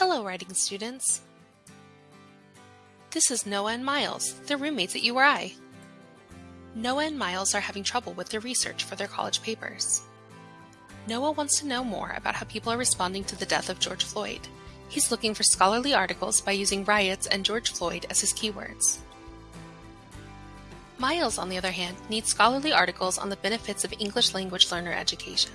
Hello, writing students. This is Noah and Miles, their roommates at URI. Noah and Miles are having trouble with their research for their college papers. Noah wants to know more about how people are responding to the death of George Floyd. He's looking for scholarly articles by using riots and George Floyd as his keywords. Miles, on the other hand, needs scholarly articles on the benefits of English language learner education.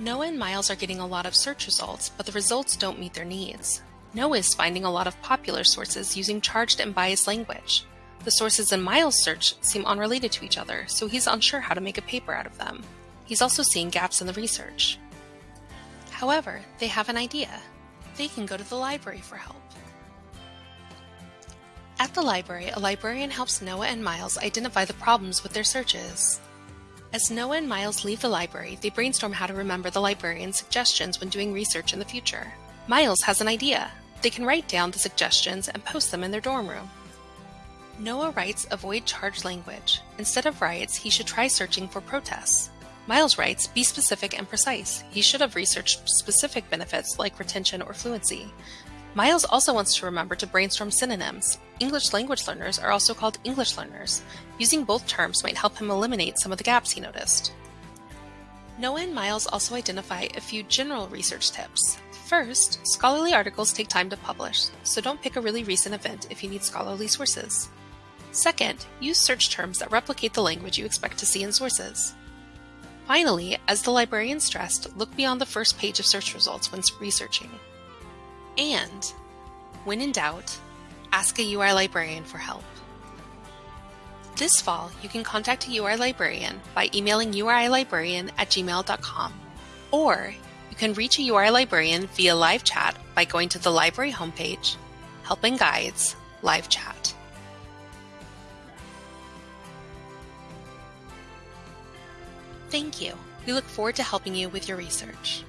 Noah and Miles are getting a lot of search results, but the results don't meet their needs. Noah is finding a lot of popular sources using charged and biased language. The sources in Miles' search seem unrelated to each other, so he's unsure how to make a paper out of them. He's also seeing gaps in the research. However, they have an idea. They can go to the library for help. At the library, a librarian helps Noah and Miles identify the problems with their searches. As Noah and Miles leave the library, they brainstorm how to remember the librarian's suggestions when doing research in the future. Miles has an idea. They can write down the suggestions and post them in their dorm room. Noah writes avoid charged language. Instead of riots, he should try searching for protests. Miles writes be specific and precise. He should have researched specific benefits like retention or fluency. Miles also wants to remember to brainstorm synonyms. English language learners are also called English learners. Using both terms might help him eliminate some of the gaps he noticed. Noah and Miles also identify a few general research tips. First, scholarly articles take time to publish, so don't pick a really recent event if you need scholarly sources. Second, use search terms that replicate the language you expect to see in sources. Finally, as the librarian stressed, look beyond the first page of search results when researching. And, when in doubt, ask a URI librarian for help. This fall, you can contact a URI librarian by emailing urilibrarian at gmail.com, or you can reach a URI librarian via live chat by going to the library homepage, Help and Guides, Live Chat. Thank you. We look forward to helping you with your research.